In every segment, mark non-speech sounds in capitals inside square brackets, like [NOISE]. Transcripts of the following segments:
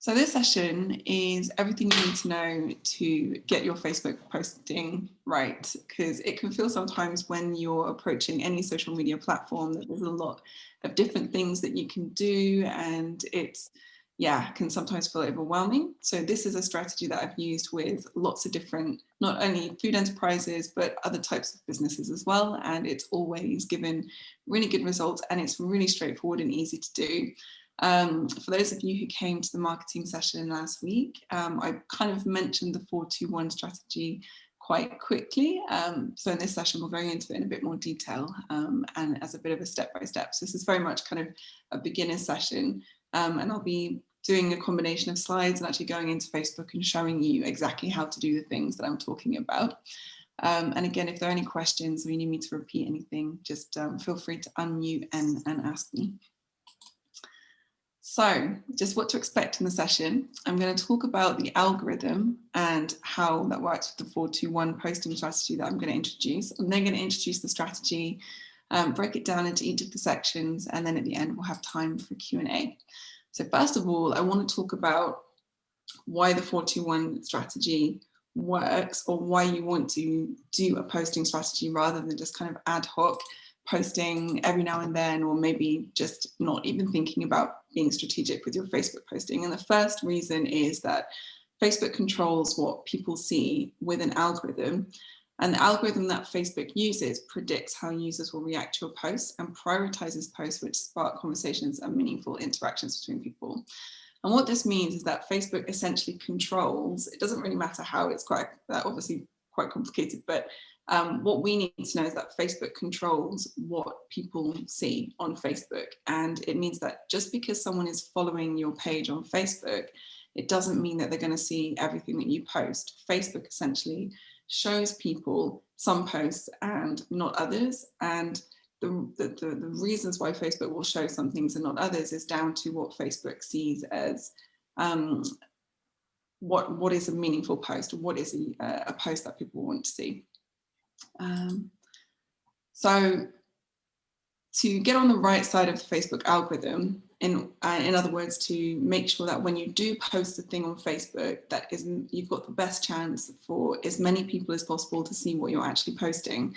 So this session is everything you need to know to get your Facebook posting right, because it can feel sometimes when you're approaching any social media platform that there's a lot of different things that you can do and it's, yeah, can sometimes feel overwhelming. So this is a strategy that I've used with lots of different, not only food enterprises, but other types of businesses as well. And it's always given really good results and it's really straightforward and easy to do. Um, for those of you who came to the marketing session last week, um, I kind of mentioned the 421 strategy quite quickly. Um, so in this session, we'll go into it in a bit more detail um, and as a bit of a step-by-step. -step. So this is very much kind of a beginner session um, and I'll be doing a combination of slides and actually going into Facebook and showing you exactly how to do the things that I'm talking about. Um, and again, if there are any questions or you need me to repeat anything, just um, feel free to unmute and, and ask me. So just what to expect in the session. I'm going to talk about the algorithm and how that works with the 421 posting strategy that I'm going to introduce. I'm then going to introduce the strategy, um, break it down into each of the sections, and then at the end we'll have time for Q&A. So first of all, I want to talk about why the 421 strategy works or why you want to do a posting strategy rather than just kind of ad hoc posting every now and then, or maybe just not even thinking about being strategic with your Facebook posting. And the first reason is that Facebook controls what people see with an algorithm. And the algorithm that Facebook uses predicts how users will react to your posts and prioritizes posts which spark conversations and meaningful interactions between people. And what this means is that Facebook essentially controls, it doesn't really matter how it's quite, that obviously quite complicated, but um, what we need to know is that Facebook controls what people see on Facebook. And it means that just because someone is following your page on Facebook, it doesn't mean that they're going to see everything that you post. Facebook essentially shows people some posts and not others. And the, the, the, reasons why Facebook will show some things and not others is down to what Facebook sees as um, what, what is a meaningful post, what is a, a post that people want to see. Um, so to get on the right side of the Facebook algorithm, in, uh, in other words, to make sure that when you do post a thing on Facebook, that is, you've got the best chance for as many people as possible to see what you're actually posting.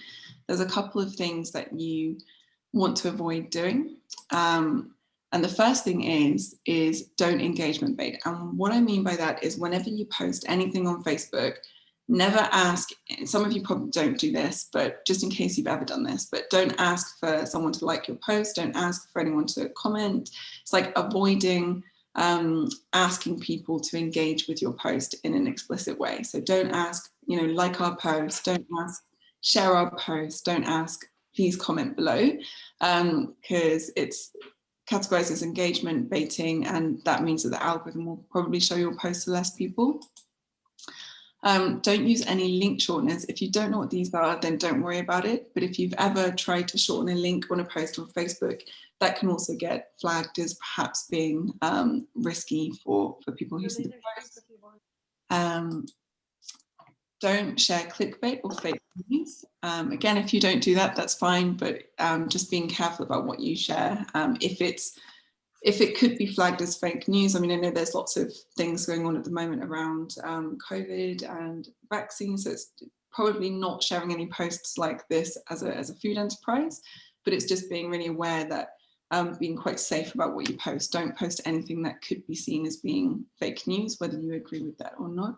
There's a couple of things that you want to avoid doing. Um, and the first thing is, is don't engagement bait. And what I mean by that is whenever you post anything on Facebook, never ask, some of you probably don't do this, but just in case you've ever done this, but don't ask for someone to like your post, don't ask for anyone to comment. It's like avoiding um, asking people to engage with your post in an explicit way. So don't ask, you know, like our post, don't ask, share our post, don't ask, please comment below, because um, it's categorized as engagement baiting and that means that the algorithm will probably show your post to less people. Um, don't use any link shorteners. If you don't know what these are, then don't worry about it. But if you've ever tried to shorten a link on a post on Facebook, that can also get flagged as perhaps being um, risky for, for people who see the post. Um, don't share clickbait or fake news. Um, again, if you don't do that, that's fine, but um, just being careful about what you share. Um, if it's if it could be flagged as fake news, I mean, I know there's lots of things going on at the moment around um, COVID and vaccines, so it's probably not sharing any posts like this as a, as a food enterprise, but it's just being really aware that um, being quite safe about what you post. Don't post anything that could be seen as being fake news, whether you agree with that or not.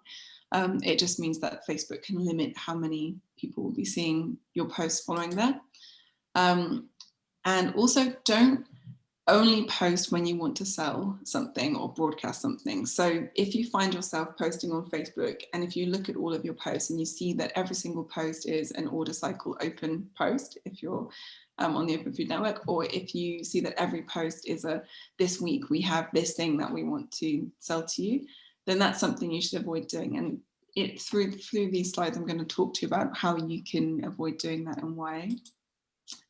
Um, it just means that Facebook can limit how many people will be seeing your posts following that. Um, and also don't only post when you want to sell something or broadcast something. So if you find yourself posting on Facebook and if you look at all of your posts and you see that every single post is an order cycle open post, if you're um, on the Open Food Network, or if you see that every post is a, this week we have this thing that we want to sell to you, then that's something you should avoid doing. And it through, through these slides, I'm going to talk to you about how you can avoid doing that and why.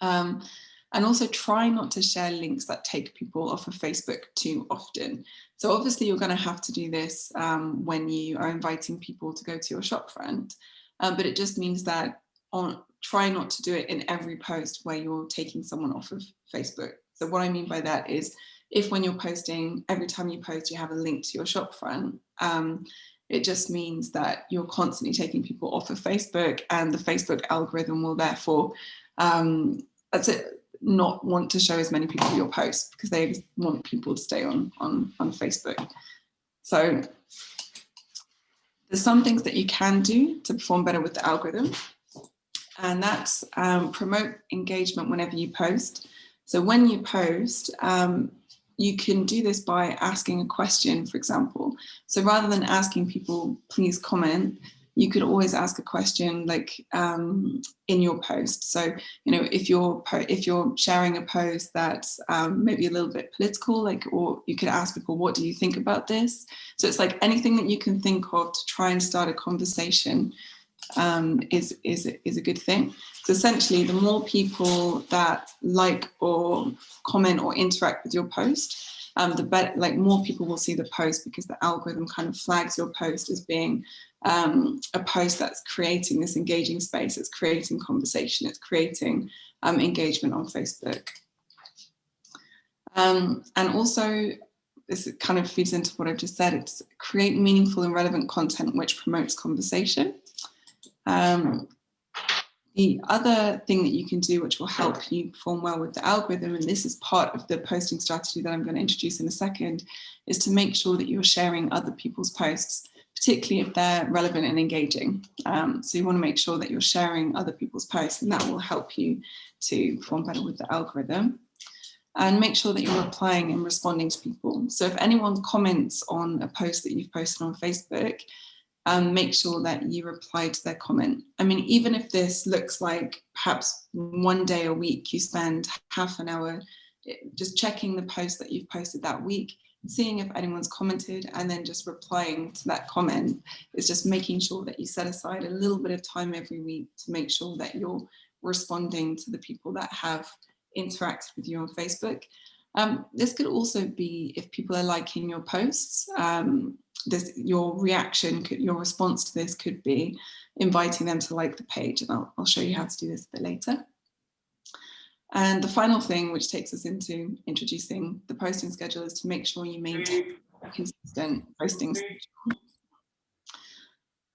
Um, and also try not to share links that take people off of Facebook too often. So obviously you're going to have to do this um, when you are inviting people to go to your shopfront, um, but it just means that on try not to do it in every post where you're taking someone off of Facebook. So what I mean by that is if when you're posting, every time you post, you have a link to your shopfront, um, it just means that you're constantly taking people off of Facebook and the Facebook algorithm will therefore um, that's it, not want to show as many people your posts because they want people to stay on, on, on Facebook. So there's some things that you can do to perform better with the algorithm and that's um, promote engagement whenever you post. So when you post, um, you can do this by asking a question, for example. So rather than asking people, please comment, you could always ask a question like um, in your post. So, you know, if you're if you're sharing a post that's um, maybe a little bit political, like, or you could ask people, what do you think about this? So it's like anything that you can think of to try and start a conversation um, is, is, is a good thing. So essentially, the more people that like or comment or interact with your post, um, the better, like more people will see the post because the algorithm kind of flags your post as being um, a post that's creating this engaging space, it's creating conversation, it's creating um, engagement on Facebook. Um, and also, this kind of feeds into what I've just said, it's create meaningful and relevant content which promotes conversation. Um, the other thing that you can do which will help you perform well with the algorithm, and this is part of the posting strategy that I'm going to introduce in a second, is to make sure that you're sharing other people's posts, particularly if they're relevant and engaging. Um, so you want to make sure that you're sharing other people's posts and that will help you to perform better with the algorithm. And make sure that you're replying and responding to people. So if anyone comments on a post that you've posted on Facebook, um, make sure that you reply to their comment. I mean, even if this looks like perhaps one day a week, you spend half an hour eh, just checking the post that you've posted that week, seeing if anyone's commented and then just replying to that comment is just making sure that you set aside a little bit of time every week to make sure that you're responding to the people that have interacted with you on Facebook. Um, this could also be if people are liking your posts, um, this your reaction, could, your response to this could be inviting them to like the page. And I'll, I'll show you how to do this a bit later. And the final thing, which takes us into introducing the posting schedule, is to make sure you maintain a consistent posting schedule.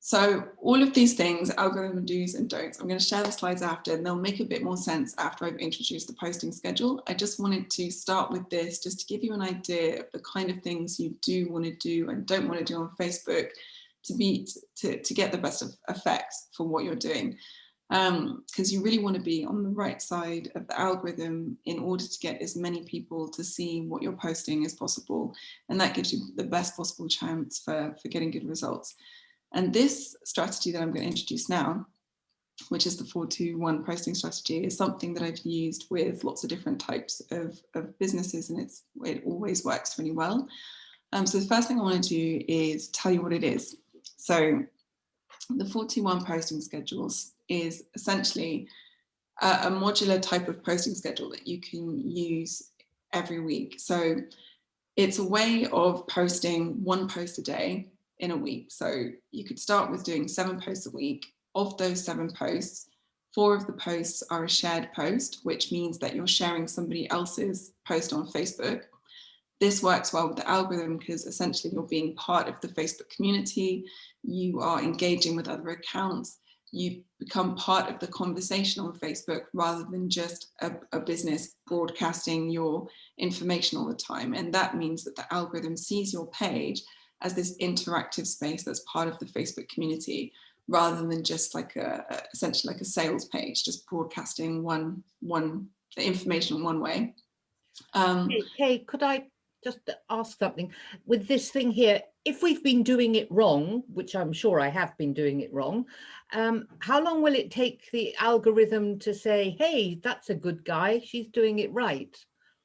So all of these things, algorithm do's and don'ts, I'm going to share the slides after and they'll make a bit more sense after I've introduced the posting schedule. I just wanted to start with this just to give you an idea of the kind of things you do want to do and don't want to do on Facebook to be to, to get the best of effects for what you're doing. Because um, you really want to be on the right side of the algorithm in order to get as many people to see what you're posting as possible. And that gives you the best possible chance for, for getting good results. And this strategy that I'm going to introduce now, which is the 421 posting strategy, is something that I've used with lots of different types of, of businesses and it's, it always works really well. Um, so the first thing I want to do is tell you what it is. So the 421 posting schedules is essentially a, a modular type of posting schedule that you can use every week. So it's a way of posting one post a day in a week. So you could start with doing seven posts a week. Of those seven posts, four of the posts are a shared post, which means that you're sharing somebody else's post on Facebook. This works well with the algorithm because essentially you're being part of the Facebook community, you are engaging with other accounts, you become part of the conversation on Facebook rather than just a, a, business broadcasting your information all the time. And that means that the algorithm sees your page as this interactive space that's part of the Facebook community rather than just like a, essentially like a sales page, just broadcasting one, one the information one way. Um, hey, hey, could I just ask something with this thing here? If we've been doing it wrong, which I'm sure I have been doing it wrong, um, how long will it take the algorithm to say, hey, that's a good guy, she's doing it right?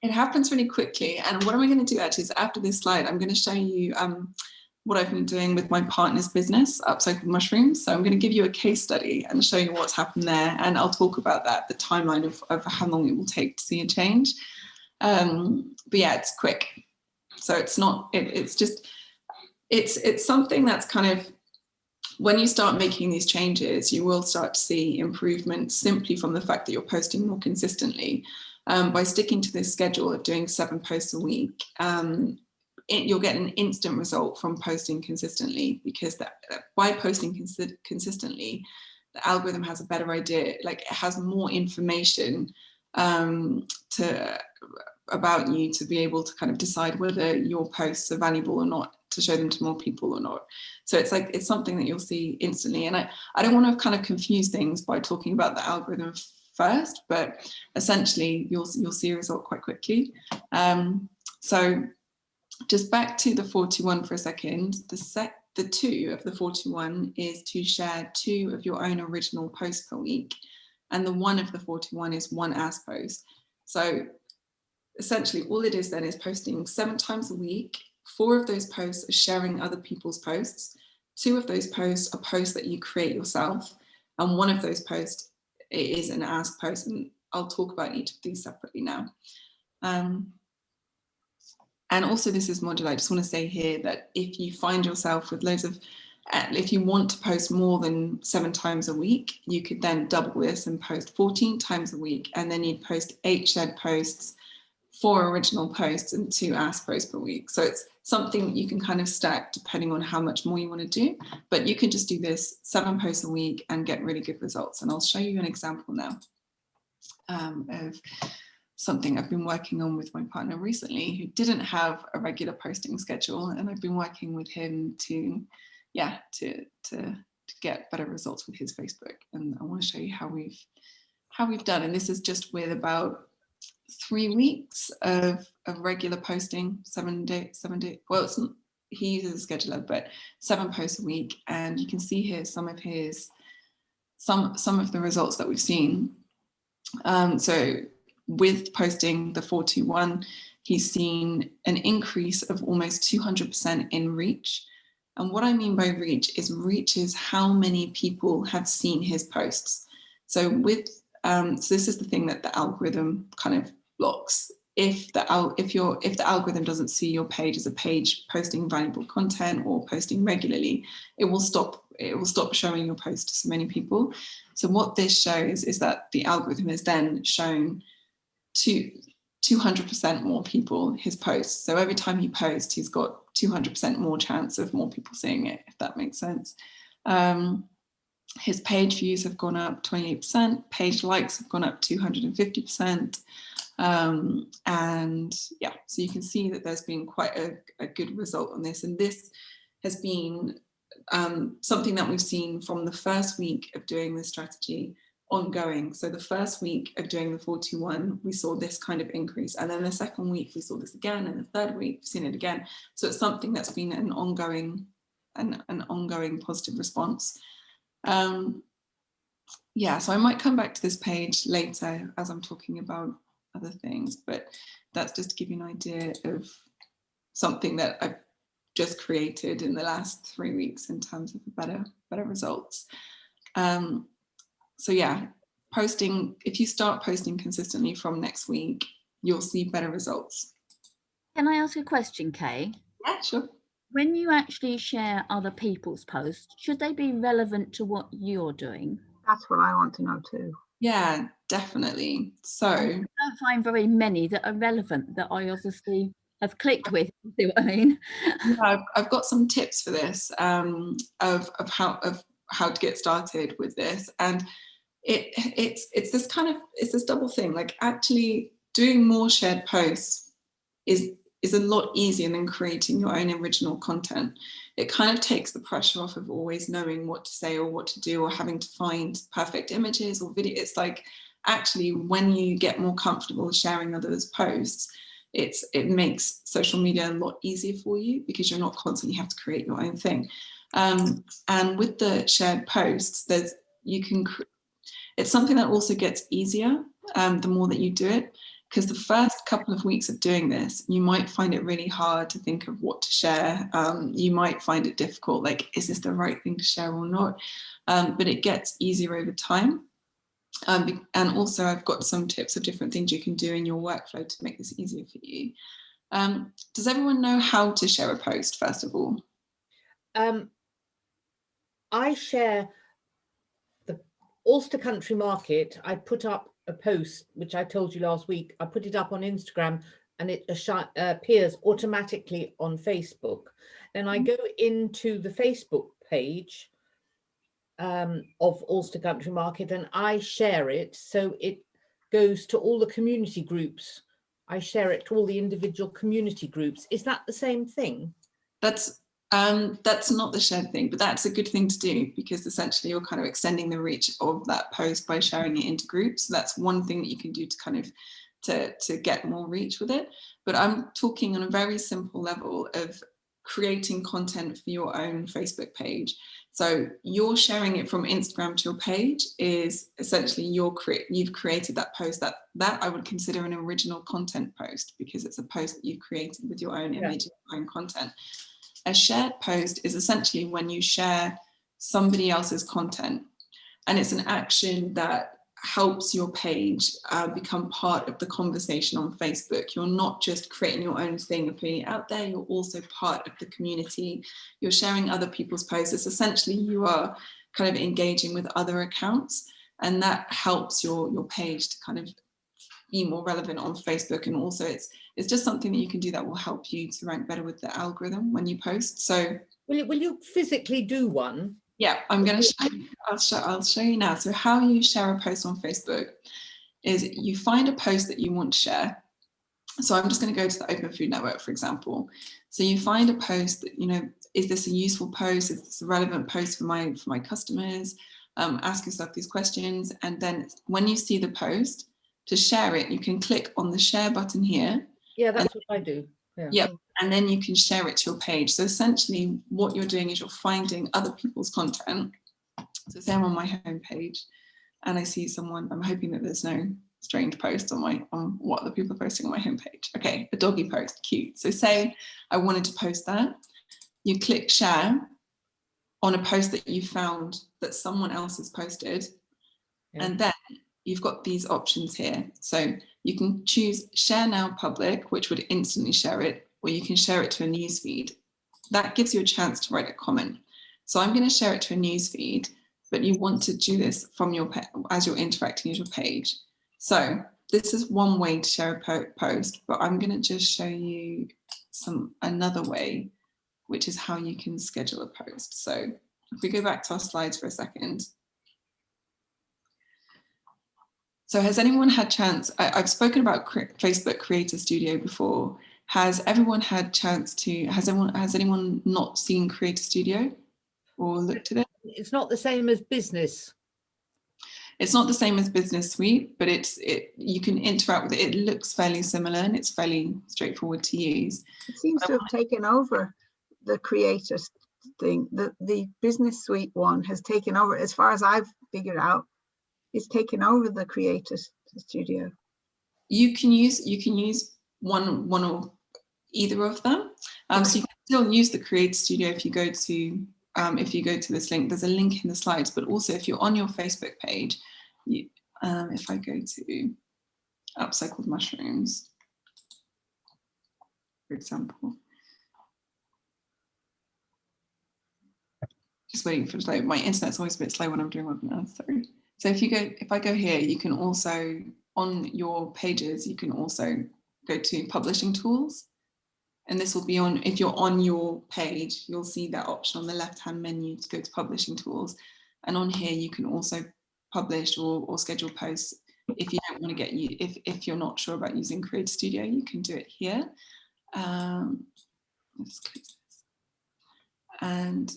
It happens really quickly. And what am I going to do actually is after this slide, I'm going to show you um, what I've been doing with my partner's business, Upcycled Mushrooms. So I'm going to give you a case study and show you what's happened there. And I'll talk about that, the timeline of, of how long it will take to see a change. Um, but yeah, it's quick. So it's not, it, it's just, it's, it's something that's kind of, when you start making these changes, you will start to see improvement simply from the fact that you're posting more consistently. um, by sticking to this schedule of doing seven posts a week, um, it, you'll get an instant result from posting consistently because that, by posting cons consistently, the algorithm has a better idea, like it has more information um, to about you to be able to kind of decide whether your posts are valuable or not to show them to more people or not. So it's like it's something that you'll see instantly. And I, I don't want to kind of confuse things by talking about the algorithm first, but essentially you'll you'll see a result quite quickly. Um, so just back to the 41 for a second, the set the two of the 41 is to share two of your own original posts per week. And the one of the 41 is one as post. So essentially all it is then is posting seven times a week. Four of those posts are sharing other people's posts. Two of those posts are posts that you create yourself. And one of those posts is an ask post. And I'll talk about each of these separately now. Um, and also this is modular. I just want to say here that if you find yourself with loads of, if you want to post more than seven times a week, you could then double this and post 14 times a week. And then you'd post eight shared posts four original posts and two ask posts per week. So it's something you can kind of stack depending on how much more you want to do, but you can just do this seven posts a week and get really good results. And I'll show you an example now um, of something I've been working on with my partner recently who didn't have a regular posting schedule and I've been working with him to, yeah, to, to, to get better results with his Facebook. And I want to show you how we've, how we've done. And this is just with about three weeks of, of regular posting, seven day, seven day, well, it's, he uses a scheduler, but seven posts a week. And you can see here some of his, some, some of the results that we've seen. Um, so with posting the 421, he's seen an increase of almost 200% in reach. And what I mean by reach is reach is how many people have seen his posts. So with um, so this is the thing that the algorithm kind of blocks. If the if your if the algorithm doesn't see your page as a page posting valuable content or posting regularly, it will stop it will stop showing your post to so many people. So what this shows is that the algorithm has then shown to 200% more people his posts. So every time he posts, he's got 200% more chance of more people seeing it, if that makes sense. Um, his page views have gone up 28%, page likes have gone up 250%. Um, and yeah, so you can see that there's been quite a, a good result on this. And this has been um, something that we've seen from the first week of doing this strategy ongoing. So the first week of doing the 41, we saw this kind of increase. And then the second week, we saw this again. And the third week, we've seen it again. So it's something that's been an ongoing, an, an ongoing positive response. Um, yeah, so I might come back to this page later as I'm talking about other things, but that's just to give you an idea of something that I've just created in the last three weeks in terms of better, better results. Um, so yeah, posting, if you start posting consistently from next week, you'll see better results. Can I ask a question, Kay? Yeah, sure when you actually share other people's posts, should they be relevant to what you're doing? That's what I want to know too. Yeah, definitely. So I don't find very many that are relevant that I obviously have clicked with, see what I mean? yeah, I've, I've got some tips for this um, of, of how of how to get started with this. And it it's it's this kind of it's this double thing, like actually doing more shared posts is is a lot easier than creating your own original content. It kind of takes the pressure off of always knowing what to say or what to do or having to find perfect images or video. It's like actually when you get more comfortable sharing others' posts, it's it makes social media a lot easier for you because you're not constantly have to create your own thing. Um, and with the shared posts, there's you can it's something that also gets easier um, the more that you do it because the first couple of weeks of doing this, you might find it really hard to think of what to share. Um, you might find it difficult, like, is this the right thing to share or not? Um, but it gets easier over time. Um, and also I've got some tips of different things you can do in your workflow to make this easier for you. Um, does everyone know how to share a post, first of all? Um, I share the Ulster Country Market. I put up a post, which I told you last week, I put it up on Instagram and it uh, appears automatically on Facebook. Then I go into the Facebook page um, of Ulster Country Market and I share it. So it goes to all the community groups. I share it to all the individual community groups. Is that the same thing? That's um, that's not the shared thing, but that's a good thing to do because essentially you're kind of extending the reach of that post by sharing it into groups. So that's one thing that you can do to kind of to, to get more reach with it. But I'm talking on a very simple level of creating content for your own Facebook page. So you're sharing it from Instagram to your page is essentially you're cre you've created that post that that I would consider an original content post because it's a post that you've created with your own Yeah. image, your own content. A shared post is essentially when you share somebody else's content and it's an action that helps your page uh, become part of the conversation on Facebook. You're not just creating your own thing and putting it out there, you're also part of the community. You're sharing other people's posts. It's essentially you are kind of engaging with other accounts and that helps your, your page to kind of be more relevant on Facebook. And also it's, it's just something that you can do that will help you to rank better with the algorithm when you post. So Will you, will you physically do one? yeah, I'm going to show you, I'll show, I'll show you now. So how you share a post on Facebook is you find a post that you want to share. So I'm just going to go to the Open Food Network, for example. So you find a post that, you know, is this a useful post? Is this a relevant post for my, for my customers? Um, ask yourself these questions. And then when you see the post, to share it, you can click on the share button here Yeah, that's what I do. Yeah. Yep. and then you can share it to your page. So essentially what you're doing is you're finding other people's content. So say I'm on my home page and I see someone, I'm hoping that there's no strange post on my on what the people are posting on my homepage. Okay, a doggy post, cute. So say I wanted to post that, you click share on a post that you found that someone else has posted, Yeah. and then you've got these options here. So you can choose share now public, which would instantly share it, or you can share it to a newsfeed. That gives you a chance to write a comment. So I'm going to share it to a newsfeed, but you want to do this from your as you're interacting with your page. So this is one way to share a po- post, but I'm going to just show you some another way, which is how you can schedule a post. So if we go back to our slides for a second. So has anyone had chance, I, I've spoken about cre Facebook Creator Studio before. Has everyone had chance to, has anyone, has anyone not seen Creator Studio or looked at it? It's not the same as business. It's not the same as Business Suite, but it's, it, you can interact with it. It looks fairly similar and it's fairly straightforward to use. It seems to have taken over the creator thing. The, the business suite one has taken over, as far as I've figured out, it's taking over the creator studio. You can use, you can use one, one or either of them. Um, so you can still use the Creator Studio if you go to um, if you go to this link, there's a link in the slides, but also if you're on your Facebook page, you, um, if I go to upcycled mushrooms, for example, just waiting for slow. My internet's always a bit slow when I'm doing webinars, sorry. So if you go, if I go here, you can also, on your pages, you can also go to publishing tools and this will be on, if you're on your page, you'll see that option on the left-hand menu to go to publishing tools. And on here, you can also publish or, or schedule posts. If you don't want to get you, if, if you're not sure about using Creator Studio, you can do it here. Um. And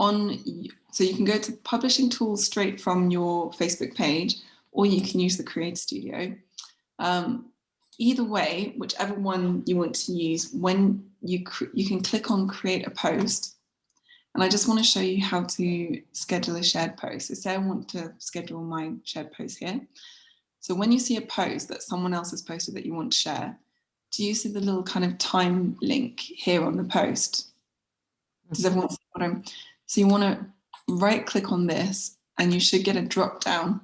on, so you can go to publishing tools straight from your Facebook page, or you can use the Create Studio. Um, either way, whichever one you want to use, when you you can click on create a post. And I just want to show you how to schedule a shared post. So say I want to schedule my shared post here. So when you see a post that someone else has posted that you want to share, do you see the little kind of time link here on the post? Does everyone see what I'm, so you want to right click on this and you should get a drop down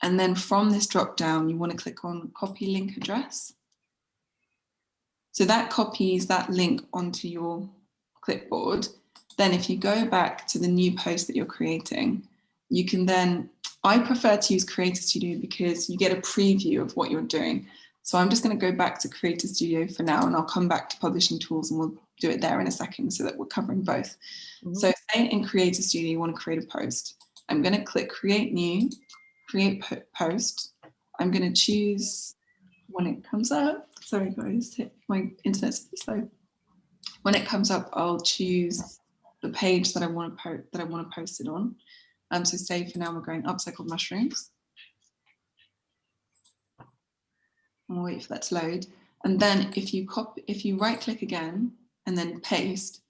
and then from this drop down, you want to click on copy link address. So that copies that link onto your clipboard. Then if you go back to the new post that you're creating, you can then, I prefer to use Creator Studio because you get a preview of what you're doing. So I'm just going to go back to Creator Studio for now and I'll come back to publishing tools and we'll do it there in a second so that we're covering both. Mhm. So say in Creator Studio, you want to create a post. I'm going to click create new, create po- post. I'm going to choose when it comes up. Sorry guys, my internet's bit slow. When it comes up, I'll choose the page that I want to post that I want to post it on. Um, so say for now we're going upcycled mushrooms. And wait for that to load. And then if you copy, if you right click again and then paste,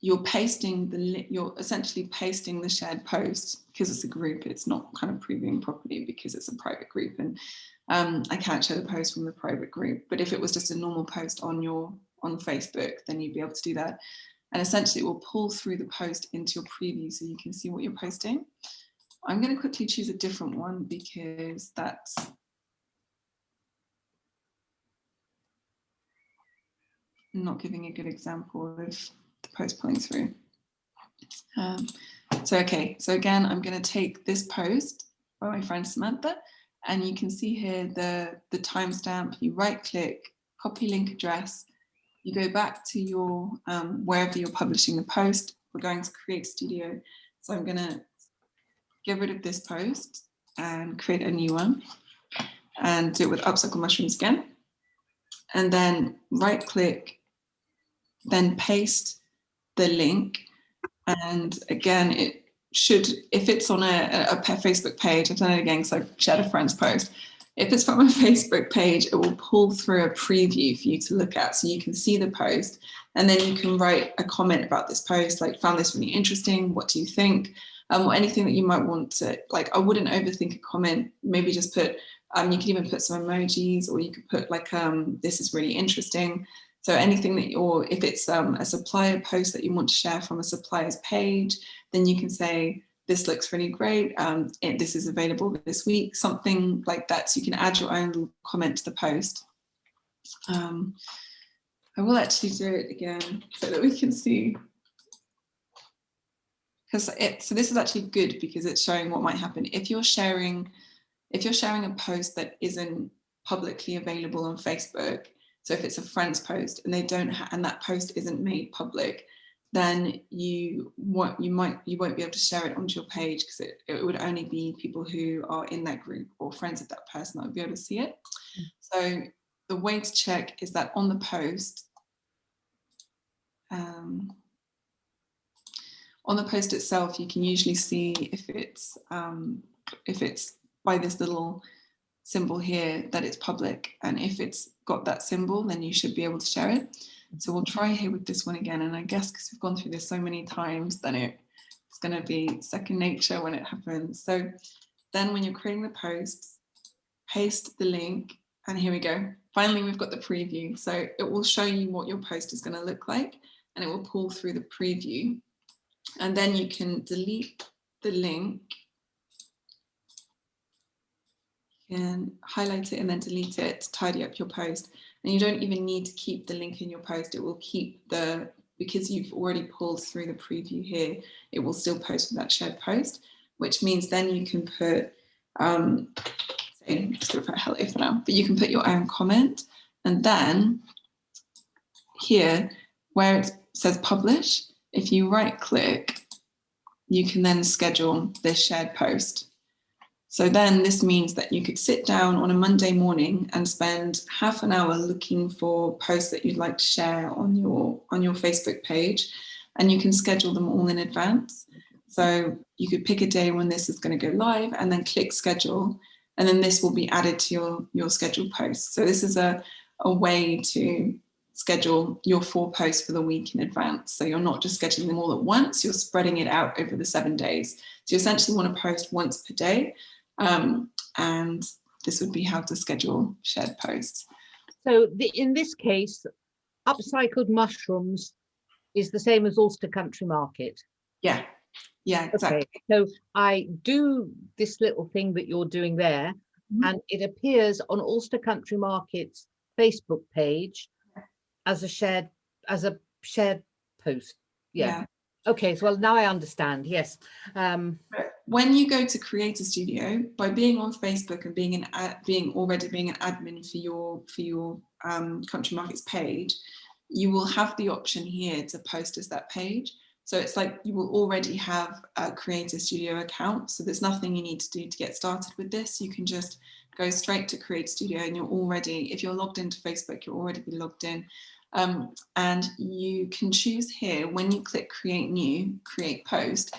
you're pasting the, you're essentially pasting the shared post because it's a group, it's not kind of previewing properly because it's a private group and um, I can't share the post from the private group. But if it was just a normal post on your, on Facebook, then you'd be able to do that. And essentially it will pull through the post into your preview so you can see what you're posting. I'm going to quickly choose a different one because that's not giving a good example of the post pulling through. Um, so, okay, so again, I'm going to take this post by my friend Samantha, and you can see here the, the timestamp, you right click, copy link address, you go back to your, um, wherever you're publishing the post, we're going to create studio. So I'm going to get rid of this post and create a new one and do it with upcycle mushrooms again. And then right click, then paste the link. And again, it should, if it's on a, a Facebook page, I've done it again because I shared a friend's post. If it's from a [LAUGHS] Facebook page, it will pull through a preview for you to look at so you can see the post. And then you can write a comment about this post, like found this really interesting. What do you think? Um, or anything that you might want to, like, I wouldn't overthink a comment. Maybe just put, um, you could even put some emojis or you could put like, um, this is really interesting. So anything that, or if it's um, a supplier post that you want to share from a supplier's page, then you can say, this looks really great. Um, it, this is available this week, something like that. So you can add your own comment to the post. Um, I will actually do it again so that we can see. Because it, so this is actually good because it's showing what might happen. If you're sharing, if you're sharing a post that isn't publicly available on Facebook, so if it's a friend's post and they don't and that post isn't made public, then you want you might you won't be able to share it onto your page because it, it would only be people who are in that group or friends of that person that would be able to see it. So the way to check is that on the post, um, on the post itself, you can usually see if it's um, if it's by this little symbol here that it's public. And if it's got that symbol then you should be able to share it. So we'll try here with this one again. And I guess because we've gone through this so many times then it, it's going to be second nature when it happens. So then when you're creating the posts paste the link. And here we go. Finally we've got the preview. So it will show you what your post is going to look like and it will pull through the preview. And then you can delete the link you can highlight it and then delete it to tidy up your post. And you don't even need to keep the link in your post. It will keep the because you've already pulled through the preview here it will still post with that shared post which means then you can put um say, I'm just gonna put hello for now but you can put your own comment. And then here where it says publish if you right click you can then schedule this shared post so then this means that you could sit down on a Monday morning and spend half an hour looking for posts that you'd like to share on your on your Facebook page and you can schedule them all in advance. So you could pick a day when this is going to go live and then click schedule and then this will be added to your your scheduled posts. So this is a, a way to schedule your four posts for the week in advance. So you're not just scheduling them all at once, you're spreading it out over the seven days. So you essentially want to post once per day um, and this would be how to schedule shared posts. So the, in this case, upcycled mushrooms is the same as Ulster Country Market. Yeah, yeah, exactly. Okay, so I do this little thing that you're doing there, Mhm. and it appears on Ulster Country Market's Facebook page as a shared as a shared post. Yeah. Okay, so well now I understand. Yes. Um, when you go to Creator Studio, by being on Facebook and being an ad, being already being an admin for your for your um, country markets page, you will have the option here to post as that page. So it's like you will already have a Creator Studio account. So there's nothing you need to do to get started with this. You can just go straight to Creator Studio and you're already, if you're logged into Facebook, you're already be logged in. Um, and you can choose here when you click create new, create post,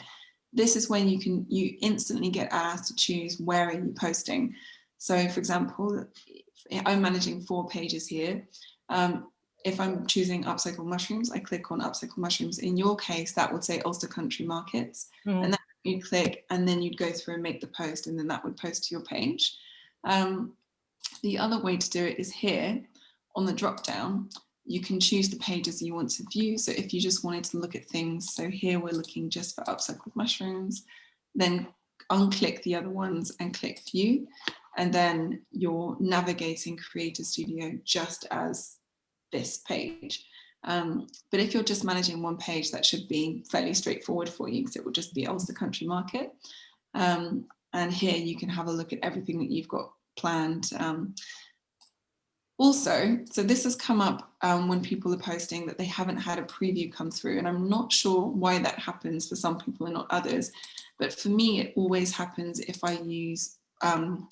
this is when you can, you instantly get asked to choose where are you posting. So for example, I'm managing four pages here. Um, if I'm choosing upcycle mushrooms, I click on upcycle mushrooms. In your case, that would say Ulster Country Markets. Mm. And then you'd click and then you'd go through and make the post and then that would post to your page. Um, the other way to do it is here on the drop down, you can choose the pages you want to view. So if you just wanted to look at things, so here we're looking just for upcycled mushrooms, then unclick the other ones and click view. And then you're navigating Creator Studio just as this page. Um, but if you're just managing one page, that should be fairly straightforward for you because it will just be Ulster Country Market. Um, and here you can have a look at everything that you've got planned. Um, also, so this has come up um, when people are posting that they haven't had a preview come through, and I'm not sure why that happens for some people and not others. But for me, it always happens if I use um,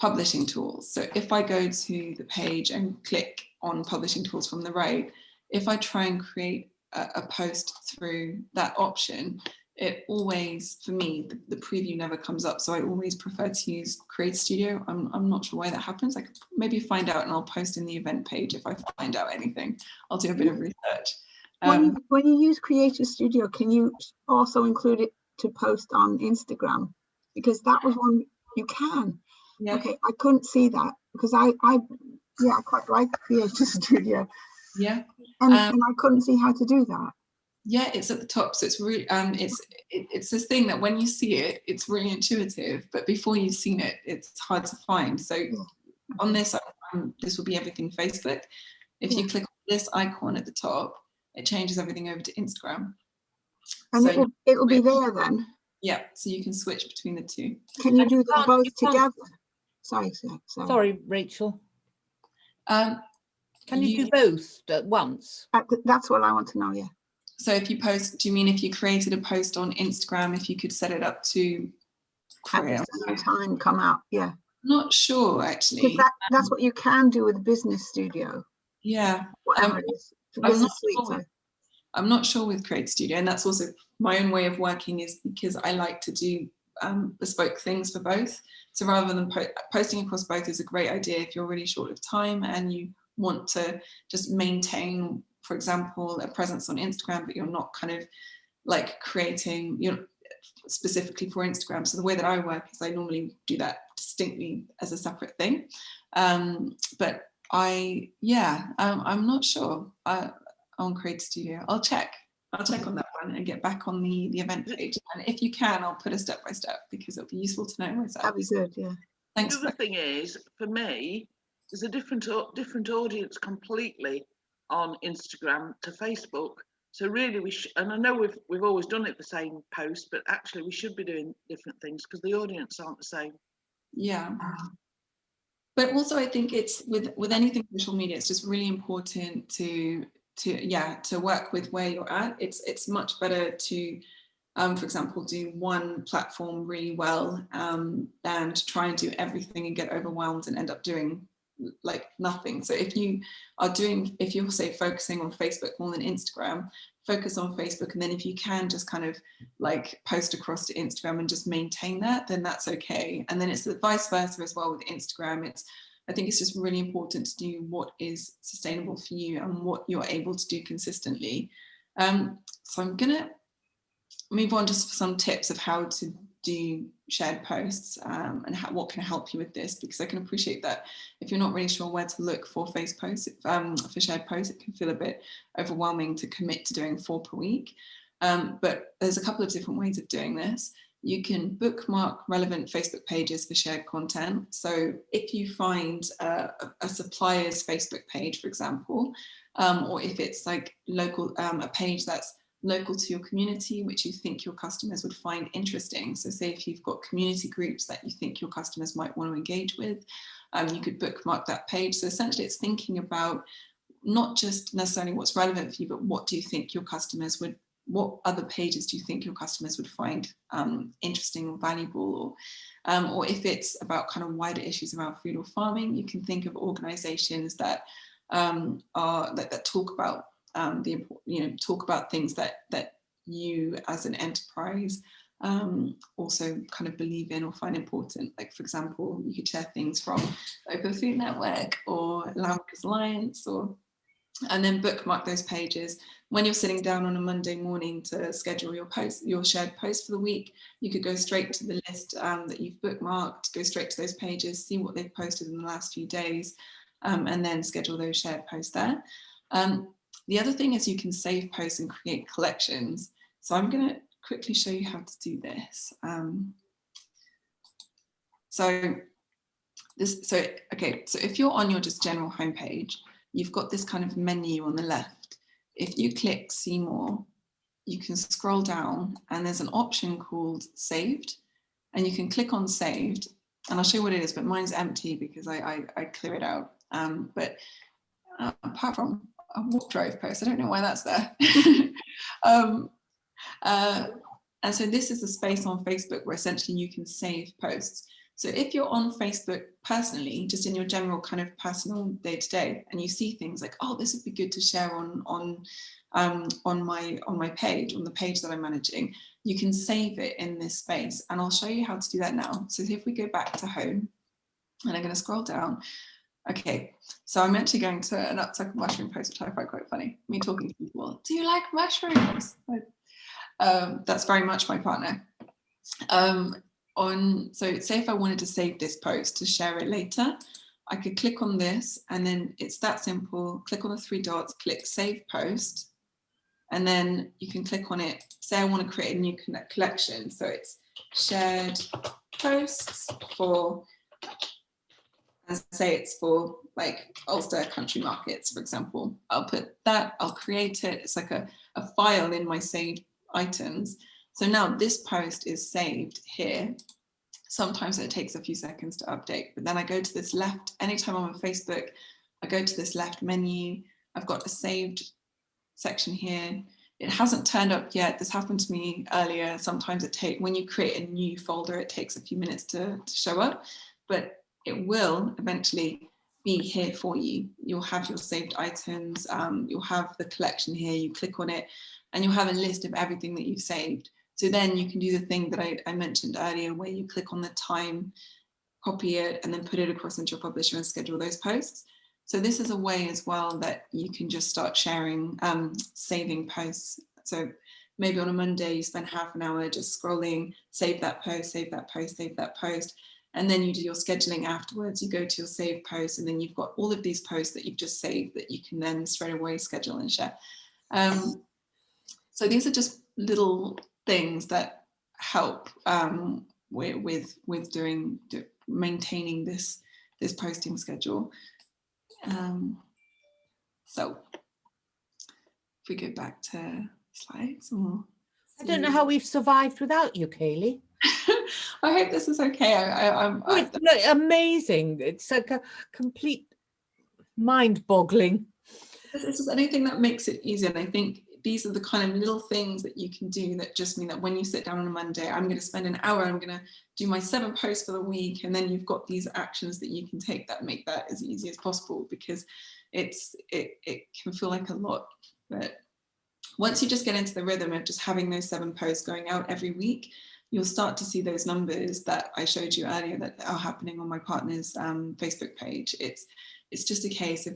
publishing tools. So if I go to the page and click on publishing tools from the right, if I try and create a, a post through that option, it always, for me, the, the, preview never comes up. So I always prefer to use Create Studio. I'm, I'm not sure why that happens. I could maybe find out and I'll post in the event page if I find out anything. I'll do a bit of research. Um, when, you, when you use Creator Studio, can you also include it to post on Instagram? Because that was one you can. Yeah. Okay, I couldn't see that because I, I, yeah, I quite like Creator Studio. Yeah. And, um, and I couldn't see how to do that yeah it's at the top so it's really um it's it, it's this thing that when you see it it's really intuitive but before you've seen it it's hard to find. So on this um, this will be everything facebook. If you click on this icon at the top it changes everything over to instagram. And so, it will, it will be there then? Yeah so you can switch between the two. Can you do them both together? Sorry, sorry sorry. Rachel. Um can you, you do both at once? That's what i want to know yeah so if you post, do you mean if you created a post on Instagram, if you could set it up to at the time come out? Yeah. Not sure actually. That, that's what you can do with Business Studio. Yeah. Whatever um, it is. I'm not, sure with, I'm not sure with Create Studio, and that's also my own way of working is because I like to do um, bespoke things for both. So rather than po posting across both is a great idea if you're really short of time and you want to just maintain for example, a presence on Instagram, but you're not kind of like creating, you know, specifically for Instagram. So the way that I work is I normally do that distinctly as a separate thing. Um, but I, yeah, um, I'm not sure uh, on Create Studio. I'll check. I'll check on that one and get back on the, the event page. And if you can, I'll put a step by step because it'll be useful to know myself. That'd be good, yeah. Thanks. The other thing is, for me, there's a different different audience completely on Instagram to Facebook. So really, we sh- and I know we've we've always done it the same post, but actually we should be doing different things because the audience aren't the same. Yeah. But also, I think it's with with anything social media, it's just really important to to yeah to work with where you're at. It's it's much better to um, for example, do one platform really well um, than to try and do everything and get overwhelmed and end up doing like nothing. So if you are doing, if you're say focusing on Facebook more than Instagram, focus on Facebook. And then if you can just kind of like post across to Instagram and just maintain that, then that's okay. And then it's the vice versa as well with Instagram. It's, I think it's just really important to do what is sustainable for you and what you're able to do consistently. Um, so I'm gonna move on just for some tips of how to do shared posts um, and how, what can help you with this? Because I can appreciate that if you're not really sure where to look for face posts um, for shared posts it can feel a bit overwhelming to commit to doing four per week. Um, but there's a couple of different ways of doing this. You can bookmark relevant Facebook pages for shared content. So if you find a, supplier's Facebook page for example um, or if it's like local um, a page that's local to your community, which you think your customers would find interesting. So say if you've got community groups that you think your customers might want to engage with, um, you could bookmark that page. So essentially it's thinking about not just necessarily what's relevant for you, but what do you think your customers would, what other pages do you think your customers would find um, interesting or valuable? Or, um, or if it's about kind of wider issues around food or farming, you can think of organizations that um, are that, that talk about um, the you know talk about things that that you as an enterprise um, also kind of believe in or find important. Like for example, you could share things from Open Food Network or Landworkers' Alliance or and then bookmark those pages. When you're sitting down on a Monday morning to schedule your post, your shared post for the week, you could go straight to the list um, that you've bookmarked, go straight to those pages, see what they've posted in the last few days, um, and then schedule those shared posts there. Um, the other thing is you can save posts and create collections. So I'm going to quickly show you how to do this. Um, so this, so okay, so if you're on your just general homepage, you've got this kind of menu on the left. If you click see more, you can scroll down and there's an option called saved and you can click on saved and I'll show you what it is, but mine's empty because I, I, I clear it out. Um, but uh, apart from a walk drive post. I don't know why that's there. [LAUGHS] um, uh, and so this is a space on Facebook where essentially you can save posts. So if you're on Facebook personally, just in your general kind of personal day to day, and you see things like, oh, this would be good to share on on um, on my on my page, on the page that I'm managing, you can save it in this space. And I'll show you how to do that now. So if we go back to home, and I'm going to scroll down, Okay, so I'm actually going to an uptuck mushroom post, which I find quite funny. Me talking to people, do you like mushrooms? Um, that's very much my partner. Um, on So say if I wanted to save this post to share it later, I could click on this and then it's that simple. Click on the three dots, click save post, and then you can click on it. Say I want to create a new collection. So it's shared posts for and say it's for like Ulster country markets, for example. I'll put that, I'll create it. It's like a, a file in my saved items. So now this post is saved here. Sometimes it takes a few seconds to update, but then I go to this left, anytime I'm on Facebook, I go to this left menu. I've got a saved section here. It hasn't turned up yet. This happened to me earlier. Sometimes it takes, when you create a new folder, it takes a few minutes to, to show up, but it will eventually be here for you. You'll have your saved items, um, you'll have the collection here, you click on it, and you'll have a list of everything that you've saved. So then you can do the thing that I, I mentioned earlier, where you click on the time, copy it, and then put it across into your publisher and schedule those posts. So this is a way as well that you can just start sharing, um, saving posts. So maybe on a Monday, you spend half an hour just scrolling, save that post, save that post, save that post and then you do your scheduling afterwards. You go to your save post and then you've got all of these posts that you've just saved that you can then straight away schedule and share. Um, so these are just little things that help um, with, with, with doing, do, maintaining this, this posting schedule. Um, so if we go back to slides or I don't know how we've survived without you, Kaylee. [LAUGHS] I hope this is okay. I, I, I'm, oh, I, amazing. It's like a complete mind-boggling. This is anything that makes it easier. And I think these are the kind of little things that you can do that just mean that when you sit down on a Monday, I'm going to spend an hour, I'm going to do my seven posts for the week. And then you've got these actions that you can take that make that as easy as possible because it's it, it can feel like a lot. But once you just get into the rhythm of just having those seven posts going out every week, you'll start to see those numbers that I showed you earlier that are happening on my partner's um, Facebook page. It's, it's just a case of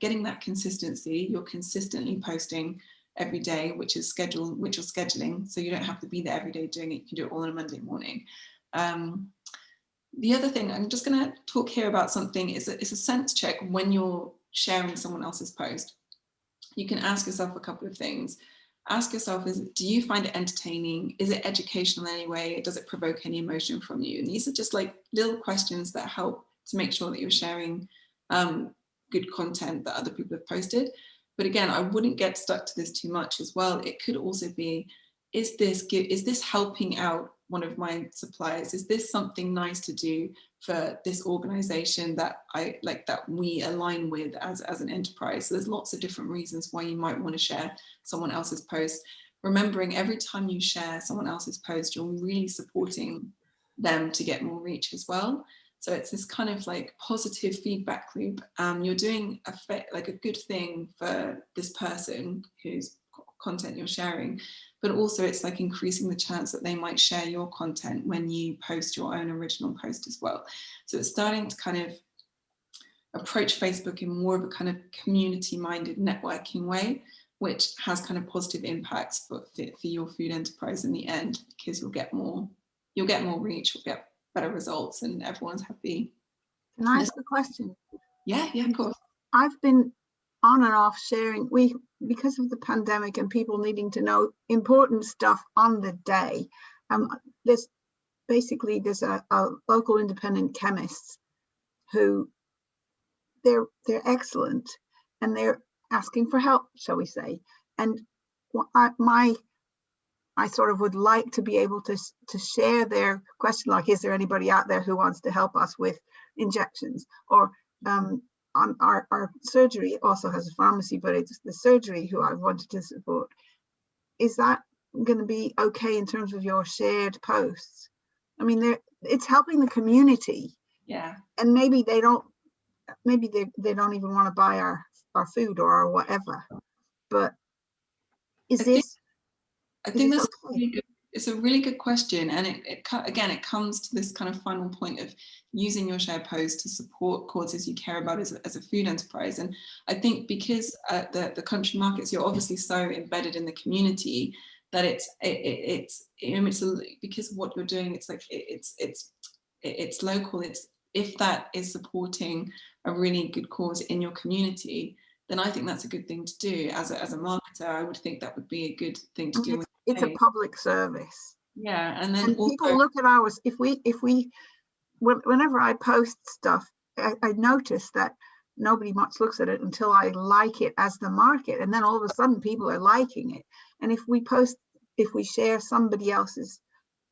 getting that consistency. You're consistently posting every day, which is scheduled, which you're scheduling. So you don't have to be there every day doing it. You can do it all on a Monday morning. Um, the other thing, I'm just going to talk here about something, is a, it's a sense check when you're sharing someone else's post. You can ask yourself a couple of things ask yourself is do you find it entertaining? Is it educational in any way? Does it provoke any emotion from you? And these are just like little questions that help to make sure that you're sharing um, good content that other people have posted. But again, I wouldn't get stuck to this too much as well. It could also be, is this, is this helping out one of my suppliers? Is this something nice to do for this organization that I like that we align with as, as an enterprise? So there's lots of different reasons why you might want to share someone else's post. Remembering every time you share someone else's post, you're really supporting them to get more reach as well. So it's this kind of like positive feedback loop. Um, you're doing a like a good thing for this person whose content you're sharing, but also it's like increasing the chance that they might share your content when you post your own original post as well. So it's starting to kind of approach Facebook in more of a kind of community minded networking way, which has kind of positive impacts for, for your food enterprise in the end, because you'll get more, you'll get more reach, you'll get better results and everyone's happy. Can I ask a question? Yeah, yeah, of course. I've been on and off sharing. We because of the pandemic and people needing to know important stuff on the day. Um, there's basically there's a, a local independent chemists who they're they're excellent and they're asking for help, shall we say? And I, my I sort of would like to be able to, to share their question, like, is there anybody out there who wants to help us with injections? Or um, on our, our surgery also has a pharmacy, but it's the surgery who I wanted to support. Is that going to be okay in terms of your shared posts? I mean, it's helping the community. Yeah. And maybe they don't, maybe they, they don't even want to buy our, our food or our whatever. But is I this think I think that's a really good, it's a really good question. And it, it again, it comes to this kind of final point of using your share post to support causes you care about as a, as a food enterprise. And I think because uh, the, the country markets, you're obviously so embedded in the community that it's, it, it's, you know, it's a, because what you're doing, it's like, it, it's, it's, it's local. It's, if that is supporting a really good cause in your community, then I think that's a good thing to do. As a, as a marketer, I would think that would be a good thing to do it's a public service. Yeah, and then and people look at ours. If we, if we, whenever I post stuff, I, I notice that nobody much looks at it until I like it as the market, and then all of a sudden people are liking it. And if we post, if we share somebody else's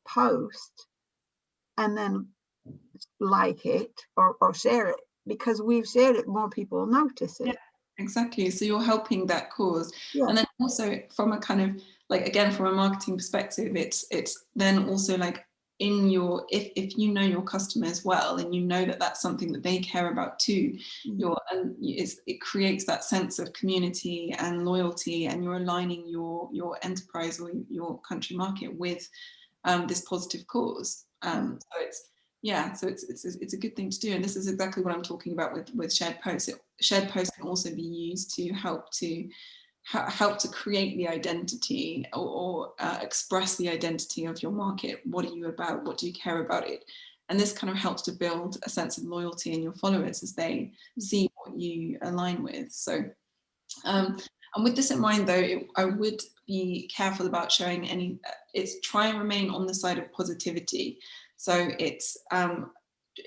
post, and then like it or, or share it because we've shared it, more people notice it. Yeah, exactly. So you're helping that cause, yeah. and then also from a kind of like again from a marketing perspective it's it's then also like in your if if you know your customers well and you know that that's something that they care about too your you're and it creates that sense of community and loyalty and you're aligning your your enterprise or your country market with um, this positive cause. Um, mm. so it's yeah so it's, it's it's a good thing to do and this is exactly what i'm talking about with with shared posts. It, shared posts can also be used to help to help to create the identity or, or uh, express the identity of your market. What are you about? What do you care about it? And this kind of helps to build a sense of loyalty in your followers as they see what you align with. So, um, and with this in mind though, it, I would be careful about showing any, uh, it's try and remain on the side of positivity. So it's um,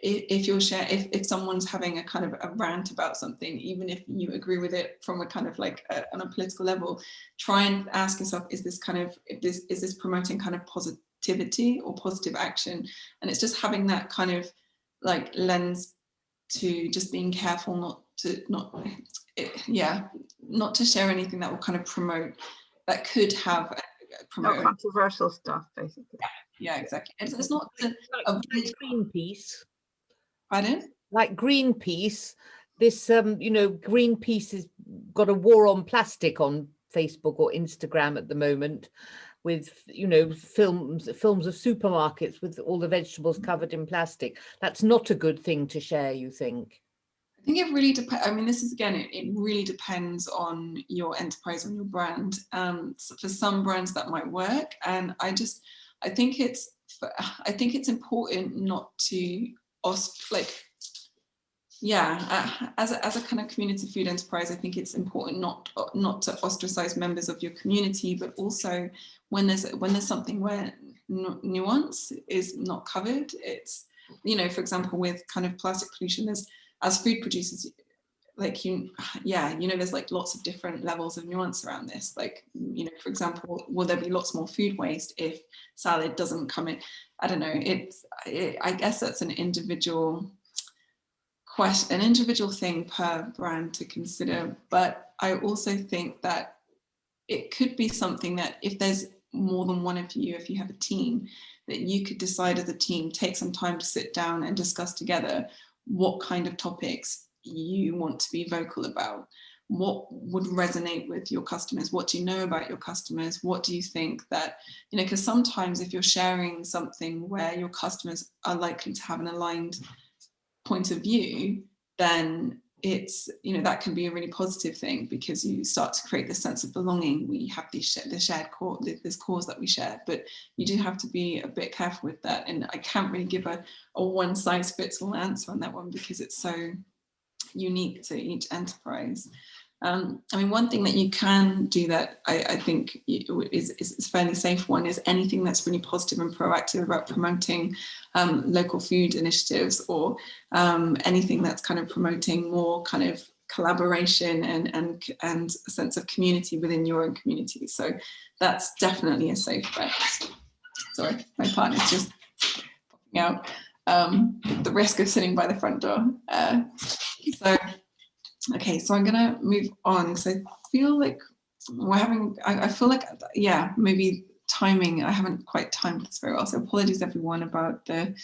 if you're share if, if someone's having a kind of a rant about something even if you agree with it from a kind of like a, on a political level try and ask yourself is this kind of if this is this promoting kind of positivity or positive action? And it's just having that kind of like lens to just being careful not to not it, yeah not to share anything that will kind of promote that could have promote. controversial stuff basically. Yeah, yeah exactly. It's, it's not a, like a Greenpeace Pardon? Like Greenpeace, this, um, you know, Greenpeace has got a war on plastic on Facebook or Instagram at the moment with, you know, films, films of supermarkets with all the vegetables covered in plastic. That's not a good thing to share, you think? I think it really depends. I mean, this is again, it, it, really depends on your enterprise, on your brand. Um, so for some brands that might work. And I just, I think it's, I think it's important not to like yeah uh, as a, as a kind of community food enterprise i think it's important not not to ostracize members of your community but also when there's when there's something where nuance is not covered it's you know for example with kind of plastic pollution there's as food producers like you yeah you know there's like lots of different levels of nuance around this. Like you know for example will there be lots more food waste if salad doesn't come in? I don't know. It's it, i guess that's an individual question an individual thing per brand to consider. But i also think that it could be something that if there's more than one of you if you have a team that you could decide as a team take some time to sit down and discuss together what kind of topics you want to be vocal about? What would resonate with your customers? What do you know about your customers? What do you think that you know because sometimes if you're sharing something where your customers are likely to have an aligned point of view then it's you know that can be a really positive thing because you start to create this sense of belonging. We have these the shared core this cause that we share but you do have to be a bit careful with that. And i can't really give a, a one size fits all answer on that one because it's so unique to each enterprise. Um, I mean, one thing that you can do that I, I think is, is, a fairly safe one is anything that's really positive and proactive about promoting um, local food initiatives or um, anything that's kind of promoting more kind of collaboration and, and, and a sense of community within your own community. So that's definitely a safe bet. Sorry, my partner's just popping out. Um, the risk of sitting by the front door. Uh, so, okay, so I'm gonna move on because I feel like we're having, I, I, feel like, yeah, maybe timing, I haven't quite timed this very well. So apologies everyone about the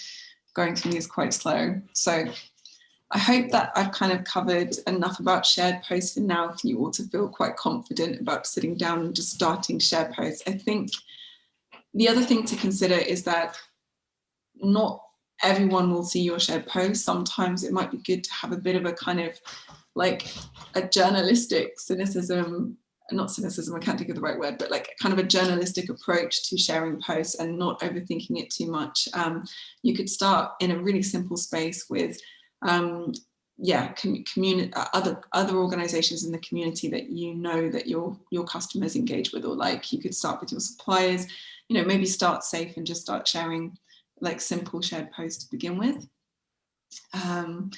going through these quite slow. So I hope that I've kind of covered enough about shared posts for now for you all to feel quite confident about sitting down and just starting shared posts. I think the other thing to consider is that not everyone will see your shared post. Sometimes it might be good to have a bit of a kind of like a journalistic cynicism, not cynicism, I can't think of the right word, but like kind of a journalistic approach to sharing posts and not overthinking it too much. Um, you could start in a really simple space with um, yeah, community, uh, other other organizations in the community that you know that your your customers engage with or like. You could start with your suppliers, you know, maybe start safe and just start sharing like simple shared post to begin with. Um,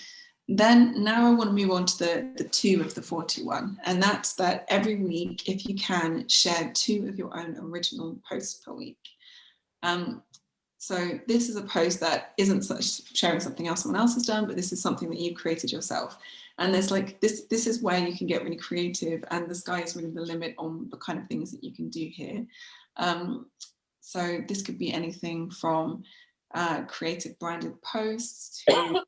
then now I want to move on to the, the two of the 41, and that's that every week, if you can, share two of your own original posts per week. Um, so this is a post that isn't such sharing something else someone else has done, but this is something that you've created yourself. And there's like this, this is where you can get really creative and the sky is really the limit on the kind of things that you can do here. Um, so this could be anything from uh, creative branded posts to um,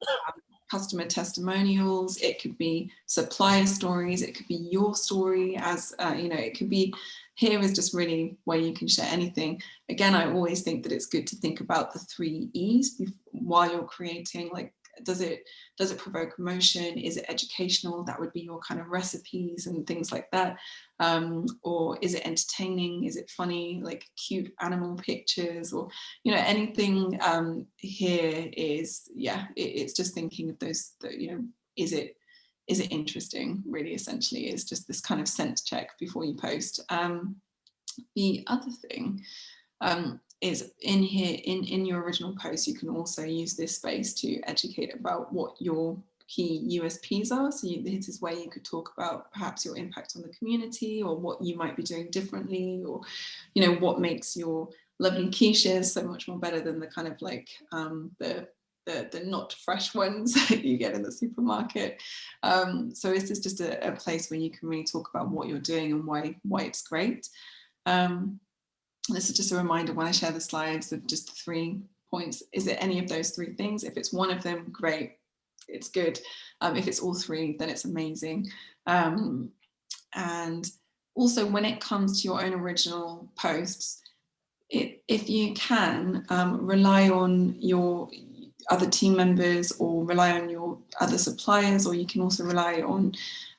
customer testimonials. It could be supplier stories. It could be your story as, uh, you know, it could be here is just really where you can share anything. Again, I always think that it's good to think about the three E's while you're creating like does it does it provoke emotion is it educational that would be your kind of recipes and things like that um, or is it entertaining? Is it funny? Like cute animal pictures or you know anything um, here is yeah it, it's just thinking of those the, you know is it is it interesting really essentially is just this kind of sense check before you post. Um, the other thing um, is in here in in your original post you can also use this space to educate about what your key USPs are so you, this is where you could talk about perhaps your impact on the community or what you might be doing differently or you know what makes your lovely quiches so much more better than the kind of like um, the the, the not fresh ones [LAUGHS] that you get in the supermarket. Um, so this is just a, a, place where you can really talk about what you're doing and why why it's great. Um, this is just a reminder when I share the slides of just the three points. Is it any of those three things? If it's one of them, great, it's good. Um, if it's all three, then it's amazing. Um, and also when it comes to your own original posts, it, if you can, um, rely on your other team members or rely on your other suppliers, or you can also rely on,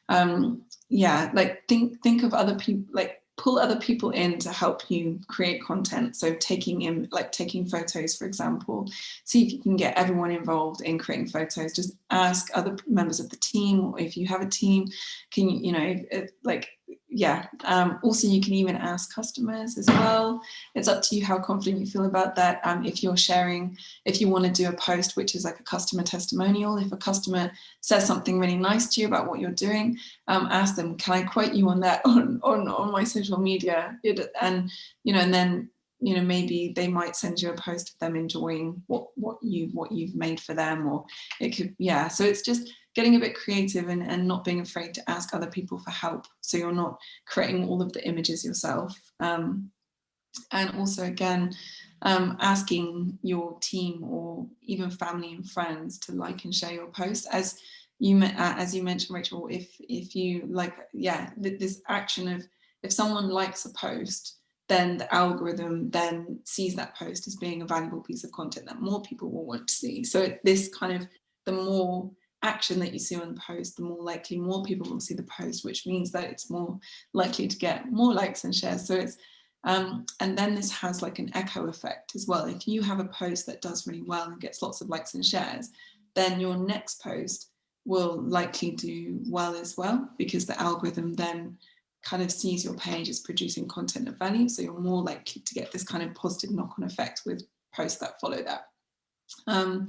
um, yeah, like think think of other people, like pull other people in to help you create content. So taking in, like taking photos, for example, see if you can get everyone involved in creating photos. Just ask other members of the team, or if you have a team, can you, you know, like yeah, um, also you can even ask customers as well. It's up to you how confident you feel about that. Um, if you're sharing, if you want to do a post, which is like a customer testimonial, if a customer says something really nice to you about what you're doing, um, ask them, can I quote you on that [LAUGHS] on, on, on my social media? And, you know, and then you know maybe they might send you a post of them enjoying what what you what you've made for them or it could yeah so it's just getting a bit creative and, and not being afraid to ask other people for help. So you're not creating all of the images yourself. Um, and also again um, asking your team or even family and friends to like and share your post as you uh, as you mentioned Rachel if if you like yeah this action of if someone likes a post then the algorithm then sees that post as being a valuable piece of content that more people will want to see. So this kind of the more action that you see on the post, the more likely more people will see the post, which means that it's more likely to get more likes and shares. So it's, um, and then this has like an echo effect as well. If you have a post that does really well and gets lots of likes and shares, then your next post will likely do well as well, because the algorithm then kind of sees your page as producing content of value. So you're more likely to get this kind of positive knock-on effect with posts that follow that. Um,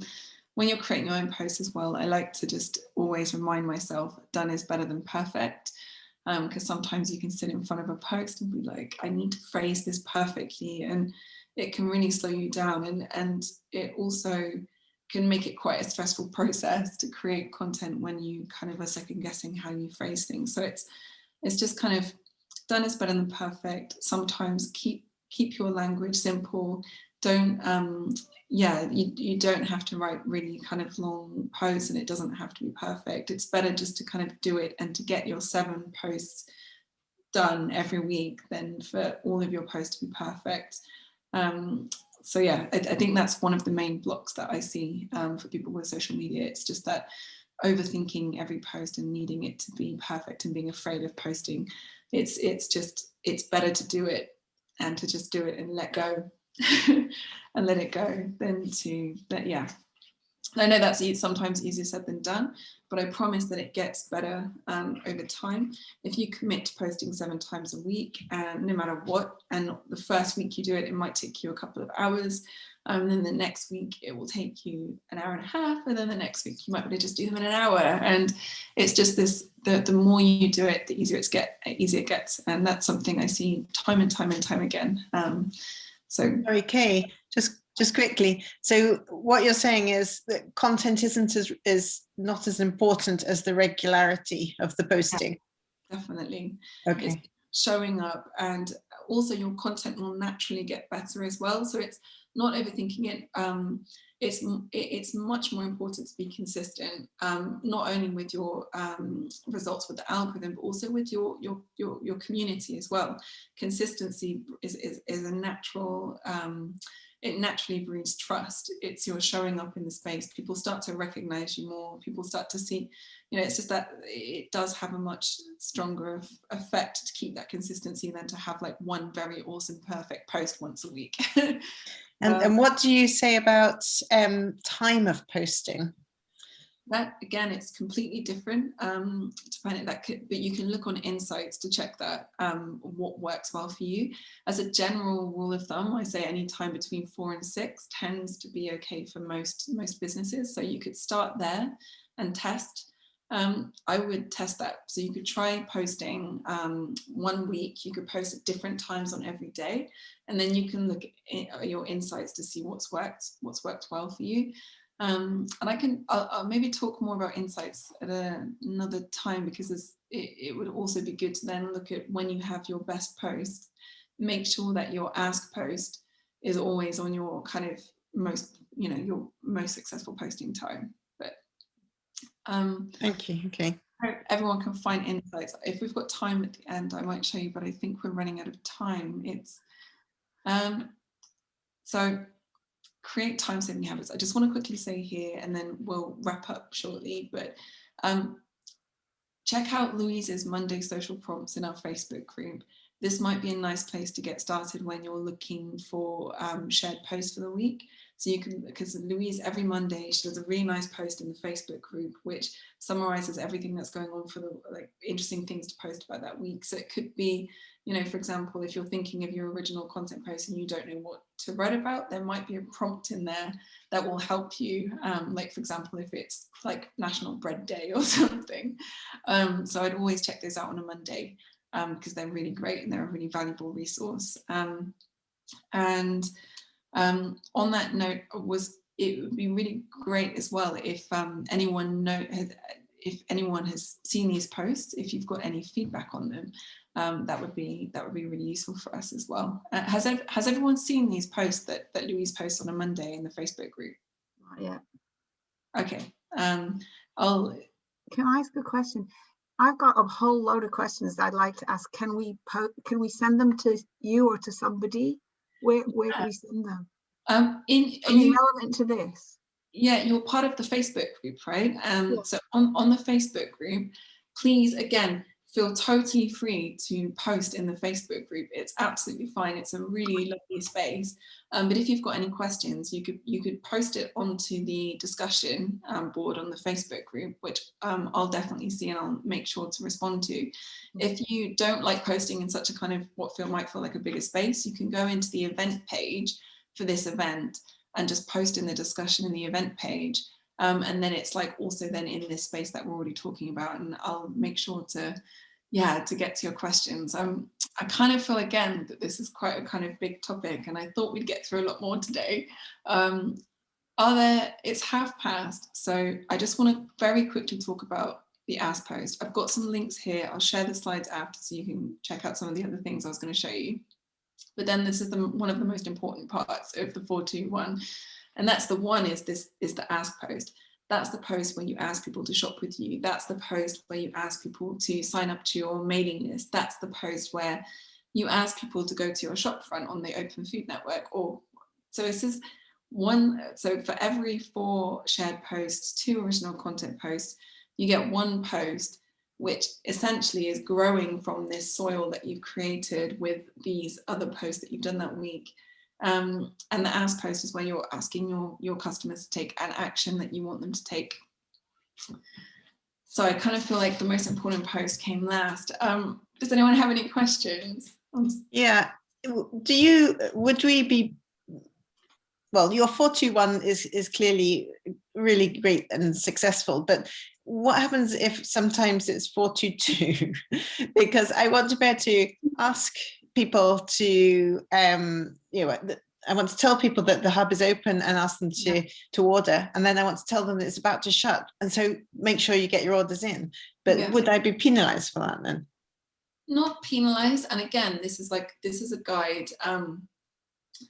when you're creating your own posts as well, I like to just always remind myself done is better than perfect. Because um, sometimes you can sit in front of a post and be like, I need to phrase this perfectly. And it can really slow you down. And, and it also can make it quite a stressful [LAUGHS] process to create content when you kind of are second guessing how you phrase things. So it's, it's just kind of done is better than perfect. Sometimes keep keep your language simple. Don't um, yeah, you, you don't have to write really kind of long posts and it doesn't have to be perfect. It's better just to kind of do it and to get your seven posts done every week than for all of your posts to be perfect. Um, so yeah, I, I, think that's one of the main blocks that I see um, for people with social media. It's just that overthinking every post and needing it to be perfect and being afraid of posting. It's it's just it's better to do it and to just do it and let go [LAUGHS] and let it go than to that yeah I know that's sometimes easier said than done, but I promise that it gets better um, over time. If you commit to posting seven times a week, and no matter what, and the first week you do it, it might take you a couple of hours, um, and then the next week it will take you an hour and a half, and then the next week you might be able to just do them in an hour. And it's just this: the the more you do it, the easier it's get, easier it gets, and that's something I see time and time and time again. Um, so sorry, Kay, just just quickly. So what you're saying is that content isn't as is not as important as the regularity of the posting. Definitely. Okay. It's showing up and also your content will naturally get better as well. So it's not overthinking it. Um, it's it's much more important to be consistent, um, not only with your um, results with the algorithm, but also with your your your, your community as well. Consistency is is, is a natural. Um, it naturally breeds trust. It's you're showing up in the space. People start to recognize you more. People start to see, you know, it's just that it does have a much stronger effect to keep that consistency than to have like one very awesome, perfect post once a week. [LAUGHS] And, um, and what do you say about um, time of posting? That again, it's completely different. Um, depending that, could, but you can look on insights to check that um, what works well for you. As a general rule of thumb, I say any time between four and six tends to be okay for most most businesses. So you could start there and test um, I would test that. So you could try posting um, one week, you could post at different times on every day, and then you can look at your insights to see what's worked, what's worked well for you. Um, and I can I'll, I'll, maybe talk more about insights at a, another time because it, it would also be good to then look at when you have your best posts, make sure that your ask post is always on your kind of most, you know, your most successful posting time. Um, Thank you. Okay. Everyone can find insights. If we've got time at the end, I might show you, but I think we're running out of time. It's um, so create time saving habits. I just want to quickly say here, and then we'll wrap up shortly, but um, check out Louise's Monday social prompts in our Facebook group. This might be a nice place to get started when you're looking for um, shared posts for the week. So you can, because Louise every Monday, she does a really nice post in the Facebook group, which summarizes everything that's going on for the like interesting things to post about that week. So it could be, you know, for example, if you're thinking of your original content post and you don't know what to write about, there might be a prompt in there that will help you. Um, like, for example, if it's like National Bread Day or [LAUGHS] something. Um, so I'd always check those out on a Monday because um, they're really great and they're a really valuable resource. Um, and um, on that note, was it would be really great as well if um, anyone know has, if anyone has seen these posts, if you've got any feedback on them, um, that would be that would be really useful for us as well. Uh, has has everyone seen these posts that that Louise posts on a Monday in the Facebook group? Not yet. Okay. Um, I'll. Can I ask a question? I've got a whole load of questions I'd like to ask. Can we can we send them to you or to somebody? Where where do we send them? Um, in Are you relevant to this? Yeah, you're part of the Facebook group, right? Um, Yeah. so on on the Facebook group, please again feel totally free to post in the Facebook group. It's absolutely fine. It's a really lovely space. Um, but if you've got any questions, you could you could post it onto the discussion um, board on the Facebook group, which um, I'll definitely see and I'll make sure to respond to. If you don't like posting in such a kind of what feel might feel like a bigger space, you can go into the event page for this event and just post in the discussion in the event page. Um, and then it's like also then in this space that we're already talking about and I'll make sure to yeah to get to your questions. Um i kind of feel again that this is quite a kind of big topic and i thought we'd get through a lot more today. Um are there it's half past so i just want to very quickly talk about the ask post. I've got some links here. I'll share the slides after so you can check out some of the other things i was going to show you. But then this is the one of the most important parts of the 421 and that's the one is this is the ask post that's the post where you ask people to shop with you. That's the post where you ask people to sign up to your mailing list. That's the post where you ask people to go to your shop front on the Open Food Network. Or so this is one. So for every four shared posts, two original content posts, you get one post which essentially is growing from this soil that you've created with these other posts that you've done that week. Um, and the ask post is where you're asking your, your customers to take an action that you want them to take. So I kind of feel like the most important post came last. Um, does anyone have any questions? Yeah, do you, would we be, well, your 421 is, is clearly really great and successful, but what happens if sometimes it's 422? [LAUGHS] because I want to be able to ask people to, um, you know, I want to tell people that the hub is open and ask them to, yeah. to order. And then I want to tell them that it's about to shut. And so make sure you get your orders in. But yeah. would I be penalized for that then? Not penalized. And again, this is like, this is a guide. Um,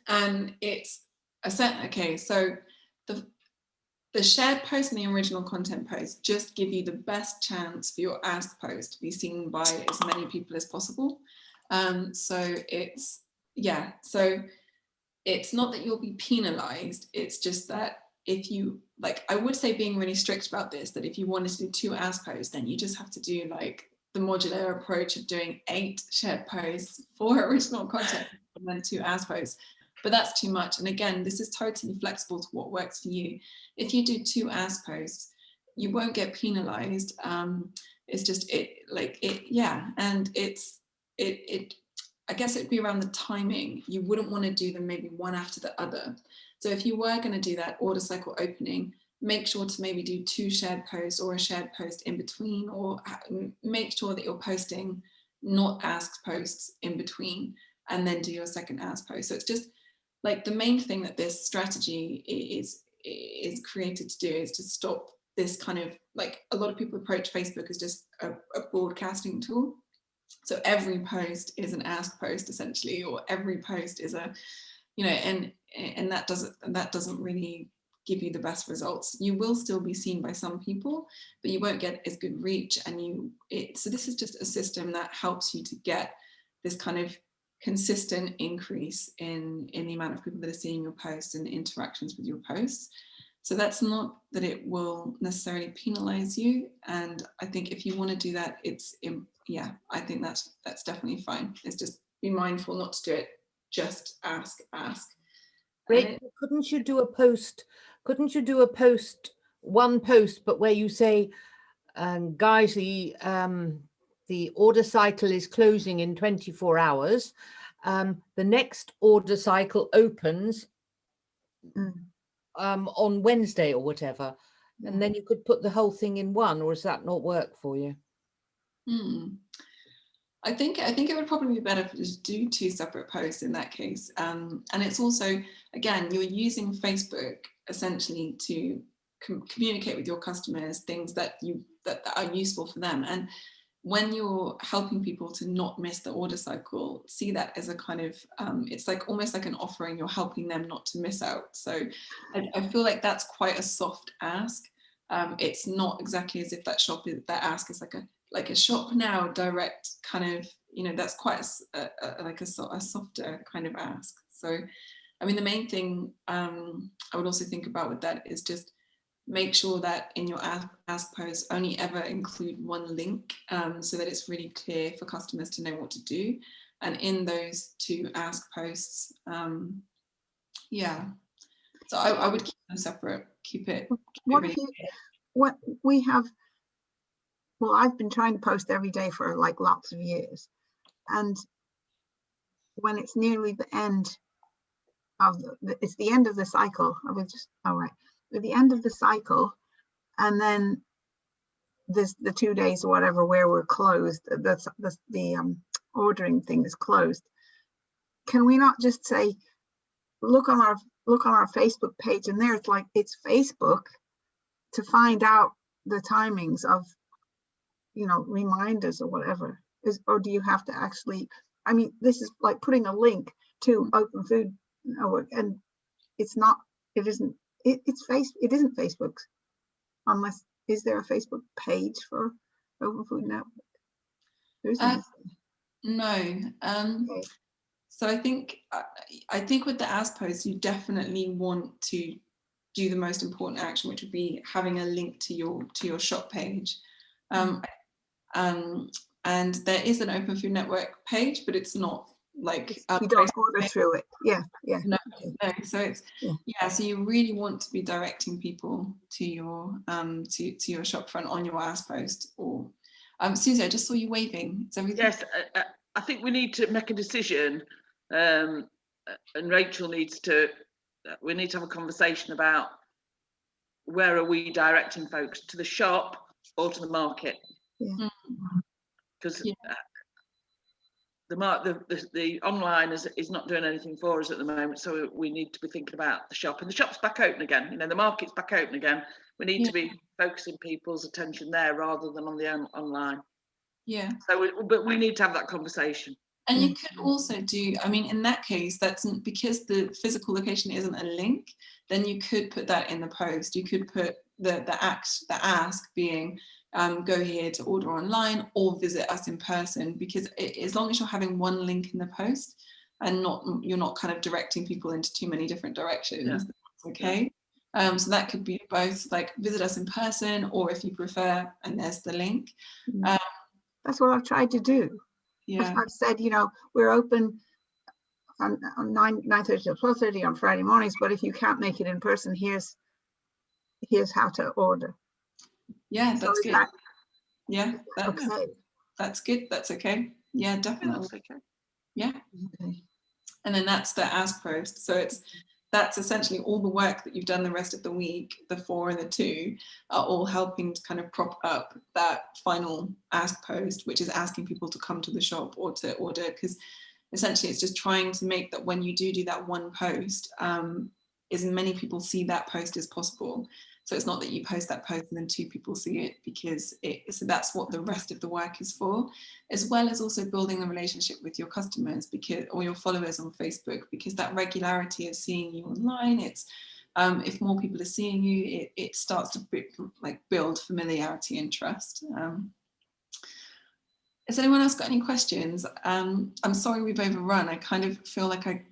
and it's a set, okay, so the, the shared post and the original content post just give you the best chance for your ask post to be seen by as many people as possible. Um, so it's, yeah, so it's not that you'll be penalized, it's just that if you, like, I would say being really strict about this, that if you wanted to do two ask posts, then you just have to do like the modular approach of doing eight shared posts, four [LAUGHS] original content, and then two posts. But that's too much. And again, this is totally flexible to what works for you. If you do two ask posts, you won't get penalized. Um, it's just it like it, yeah. And it's it, it I guess it'd be around the timing. You wouldn't want to do them maybe one after the other. So if you were going to do that order cycle opening, make sure to maybe do two shared posts or a shared post in between, or uh, make sure that you're posting not ask posts in between, and then do your second ask post. So it's just like the main thing that this strategy is is created to do is to stop this kind of like a lot of people approach Facebook as just a, a broadcasting tool so every post is an ask post essentially, or every post is a, you know, and and that doesn't that doesn't really give you the best results. You will still be seen by some people, but you won't get as good reach. And you, it, so this is just a system that helps you to get this kind of consistent increase in in the amount of people that are seeing your posts and interactions with your posts. So that's not that it will necessarily penalize you. And I think if you want to do that, it's yeah, I think that's that's definitely fine. It's just be mindful not to do it. Just ask, ask. Great. couldn't you do a post, couldn't you do a post, one post, but where you say, um, guys, the, um, the order cycle is closing in 24 hours. Um, the next order cycle opens Mm. Um, on Wednesday or whatever. And then you could put the whole thing in one, or does that not work for you? Hmm. I think I think it would probably be better to just do two separate posts in that case. Um, and it's also, again, you're using Facebook essentially to com communicate with your customers things that you that, that are useful for them. And when you're helping people to not miss the order cycle, see that as a kind of, um, it's like almost like an offering, you're helping them not to miss out. So I, I feel like that's quite a soft ask. Um, it's not exactly as if that shop is, that ask is like a like a shop now direct kind of you know that's quite a a, like a, a softer kind of ask so i mean the main thing um i would also think about with that is just make sure that in your ask, ask post only ever include one link um, so that it's really clear for customers to know what to do. And in those two ask posts um yeah. So i, I would keep them separate keep it, keep it What really you, what we have, well, I've been trying to post every day for like lots of years. And when it's nearly the end of the, the- it's the end of the cycle, I was just, all right, at the end of the cycle, and then this, the two days or whatever where we're closed, that's, the, the um, ordering thing is closed. Can we not just say, look on our, look on our Facebook page and there it's like, it's Facebook to find out the timings of, you know, reminders or whatever? Is, or do you have to actually, I mean, this is like putting a link to open food network and it's not, it isn't, it, it's face, it isn't Facebook's. Unless, is there a Facebook page for Open Food Network? There isn't. Uh, No. Um, Okay. so I think I I think with the as post, you definitely want to do the most important action, which would be having a link to your to your shop page. Um, um, and there is an Open Food Network page, but it's not like It's- You don't order through it. Yeah, yeah. No, no. So it's Yeah. yeah. So you really want to be directing people to your um to to your shop front on your as post or um Susie, I just saw you waving. Is everything? Yes, uh, uh, I think we need to make a decision, um, uh, and Rachel needs to. We need to have a conversation about where are we directing folks to the shop or to the market? Yeah. Because Yeah. The mark the, the the online is is not doing anything for us at the moment, so we need to be thinking about the shop. And the shop's back open again. You know, the market's back open again. We need to be focusing people's attention there rather than on the on, online. Yeah. So, we, but we need to have that conversation. And you mm. could also do, I mean, in that case, that's because the physical location isn't a link, then you could put that in the post. You could put the, the act, the ask being, um, go here to order online or visit us in person, because it, as long as you're having one link in the post and not, you're not kind of directing people into too many different directions, that's okay. Um, so that could be both like visit us in person, or if you prefer, and there's the link. That's what I've tried to do. Yeah. I've said, you know, we're open on, on nine, nine thirty to twelve thirty on Friday mornings, but if you can't make it in person, here's, here's how to order. Yeah, that's good. that Yeah, that's, Okay, that's good. That's okay. Yeah, definitely. that's okay. Yeah. okay. And then that's the ask post. So it's that's essentially all the work that you've done the rest of the week, the four and the two, are all helping to kind of prop up that final ask post, which is asking people to come to the shop or to order. Because essentially it's just trying to make that when you do do that one post, um, as many people see that post as possible. So it's not that you post that post and then two people see it because it, so that's what the rest of the work is for, as well as also building the relationship with your customers because or your followers on Facebook because that regularity of seeing you online, it's um, if more people are seeing you, it, it starts to like build familiarity and trust. Um, has anyone else got any questions? Um, I'm sorry we've overrun. I kind of feel like I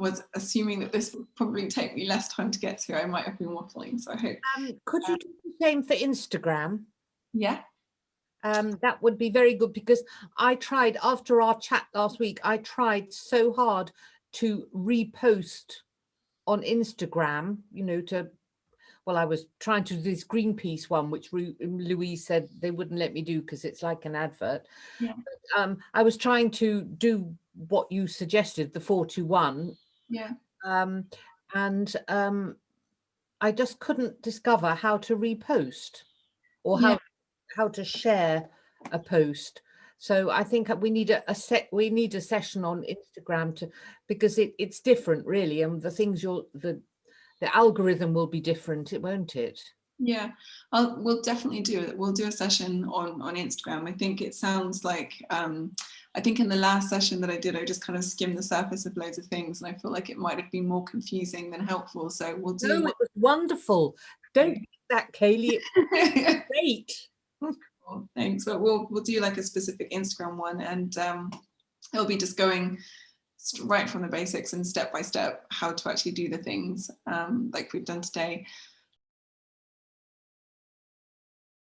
was assuming that this would probably take me less time to get to. I might have been waffling, so I hope. Um, could you do the same for Instagram? Yeah. Um, that would be very good because I tried after our chat last week, I tried so hard to repost on Instagram, you know, to, well, I was trying to do this Greenpeace one, which Louise said they wouldn't let me do because it's like an advert. Yeah. But, um, I was trying to do what you suggested, the four to one, Yeah. um, and um, I just couldn't discover how to repost or how Yeah. how to share a post. So I think we need a, a set. We need a session on Instagram to because it, it's different, really, and the things you'll the the algorithm will be different, it won't it? Yeah, I'll, we'll definitely do it. We'll do a session on, on Instagram. I think it sounds like, um, I think in the last session that I did, I just kind of skimmed the surface of loads of things and I feel like it might have been more confusing than helpful. So we'll No, do it was wonderful. Don't do that, Kaylee. [LAUGHS] Great. Cool, Thanks, but we'll, we'll do like a specific Instagram one and um, it'll be just going right from the basics and step by step how to actually do the things um, like we've done today.